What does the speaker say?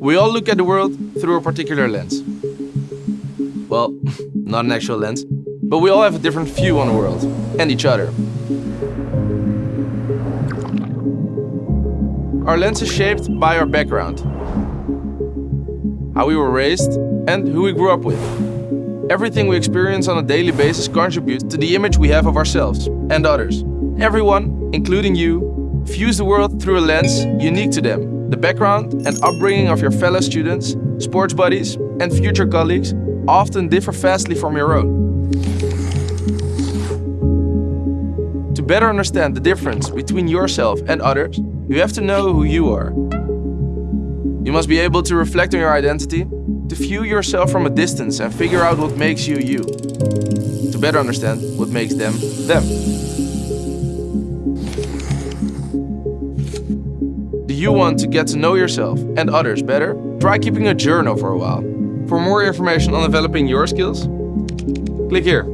We all look at the world through a particular lens. Well, not an actual lens, but we all have a different view on the world and each other. Our lens is shaped by our background, how we were raised and who we grew up with. Everything we experience on a daily basis contributes to the image we have of ourselves and others. Everyone, including you, views the world through a lens unique to them. The background and upbringing of your fellow students, sports buddies and future colleagues often differ vastly from your own. To better understand the difference between yourself and others, you have to know who you are. You must be able to reflect on your identity, to view yourself from a distance and figure out what makes you you. To better understand what makes them them. Do you want to get to know yourself and others better? Try keeping a journal for a while. For more information on developing your skills, click here.